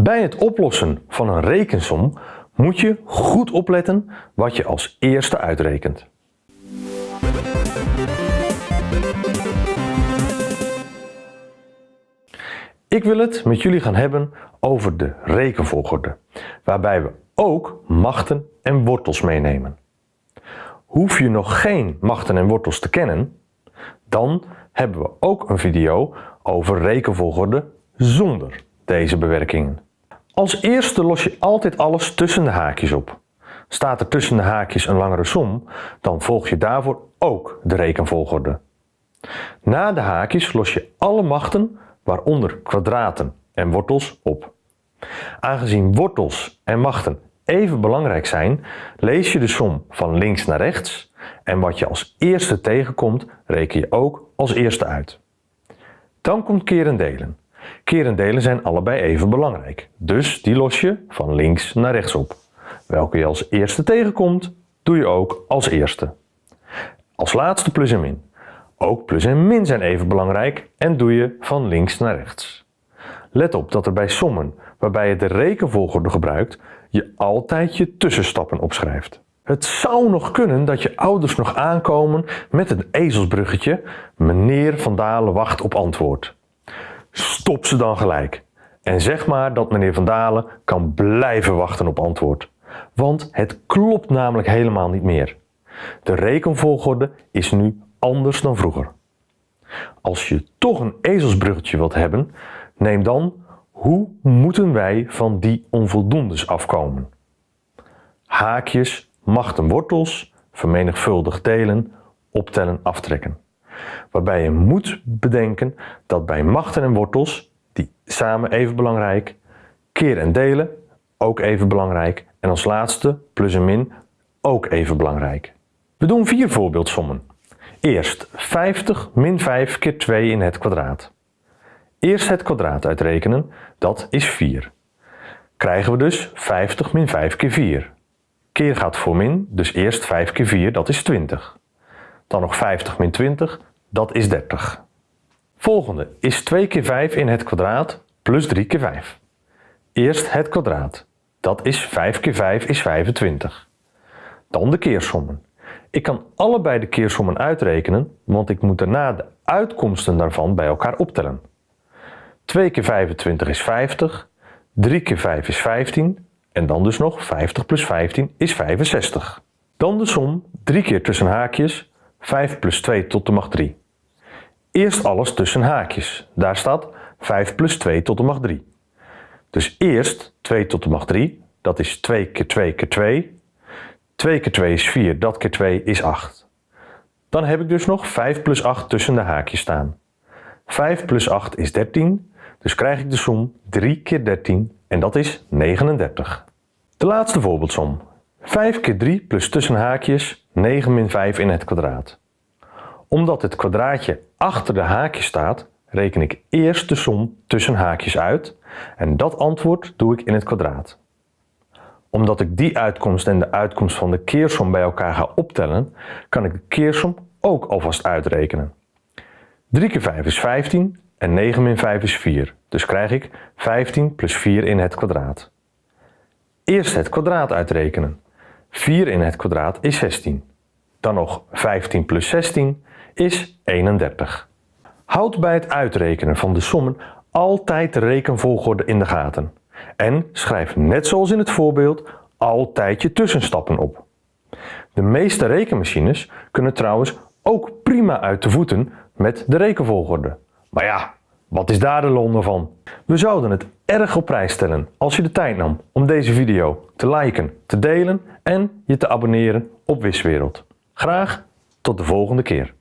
Bij het oplossen van een rekensom moet je goed opletten wat je als eerste uitrekent. Ik wil het met jullie gaan hebben over de rekenvolgorde, waarbij we ook machten en wortels meenemen. Hoef je nog geen machten en wortels te kennen, dan hebben we ook een video over rekenvolgorde zonder deze bewerkingen. Als eerste los je altijd alles tussen de haakjes op. Staat er tussen de haakjes een langere som, dan volg je daarvoor ook de rekenvolgorde. Na de haakjes los je alle machten, waaronder kwadraten en wortels, op. Aangezien wortels en machten even belangrijk zijn, lees je de som van links naar rechts en wat je als eerste tegenkomt, reken je ook als eerste uit. Dan komt keer en delen. Keer en delen zijn allebei even belangrijk, dus die los je van links naar rechts op. Welke je als eerste tegenkomt, doe je ook als eerste. Als laatste plus en min. Ook plus en min zijn even belangrijk en doe je van links naar rechts. Let op dat er bij sommen, waarbij je de rekenvolgorde gebruikt, je altijd je tussenstappen opschrijft. Het zou nog kunnen dat je ouders nog aankomen met een ezelsbruggetje meneer Van Dalen wacht op antwoord. Stop ze dan gelijk en zeg maar dat meneer Van Dalen kan blijven wachten op antwoord. Want het klopt namelijk helemaal niet meer. De rekenvolgorde is nu anders dan vroeger. Als je toch een ezelsbruggetje wilt hebben, neem dan hoe moeten wij van die onvoldoendes afkomen? Haakjes, machten wortels, vermenigvuldig delen, optellen, aftrekken. Waarbij je moet bedenken dat bij machten en wortels, die samen even belangrijk, keer en delen ook even belangrijk en als laatste plus en min ook even belangrijk. We doen vier voorbeeldsommen. Eerst 50 min 5 keer 2 in het kwadraat. Eerst het kwadraat uitrekenen, dat is 4. Krijgen we dus 50 min 5 keer 4. Keer gaat voor min, dus eerst 5 keer 4, dat is 20. Dan nog 50 min 20, dat is 30. Volgende is 2 keer 5 in het kwadraat plus 3 keer 5. Eerst het kwadraat, dat is 5 keer 5 is 25. Dan de keersommen. Ik kan allebei de keersommen uitrekenen, want ik moet daarna de uitkomsten daarvan bij elkaar optellen. 2 keer 25 is 50, 3 keer 5 is 15 en dan dus nog 50 plus 15 is 65. Dan de som 3 keer tussen haakjes 5 plus 2 tot de macht 3. Eerst alles tussen haakjes. Daar staat 5 plus 2 tot de macht 3. Dus eerst 2 tot de macht 3, dat is 2 keer 2 keer 2. 2 keer 2 is 4, dat keer 2 is 8. Dan heb ik dus nog 5 plus 8 tussen de haakjes staan. 5 plus 8 is 13, dus krijg ik de som 3 keer 13 en dat is 39. De laatste voorbeeldsom. 5 keer 3 plus tussen haakjes 9 min 5 in het kwadraat. Omdat het kwadraatje achter de haakjes staat, reken ik eerst de som tussen haakjes uit en dat antwoord doe ik in het kwadraat. Omdat ik die uitkomst en de uitkomst van de keersom bij elkaar ga optellen, kan ik de keersom ook alvast uitrekenen. 3 keer 5 is 15 en 9 min 5 is 4, dus krijg ik 15 plus 4 in het kwadraat. Eerst het kwadraat uitrekenen. 4 in het kwadraat is 16. Dan nog 15 plus 16 is 31. Houd bij het uitrekenen van de sommen altijd de rekenvolgorde in de gaten. En schrijf net zoals in het voorbeeld altijd je tussenstappen op. De meeste rekenmachines kunnen trouwens ook prima uit de voeten met de rekenvolgorde. Maar ja, wat is daar de londe van? We zouden het erg op prijs stellen als je de tijd nam om deze video te liken, te delen en je te abonneren op Wiswereld. Graag tot de volgende keer.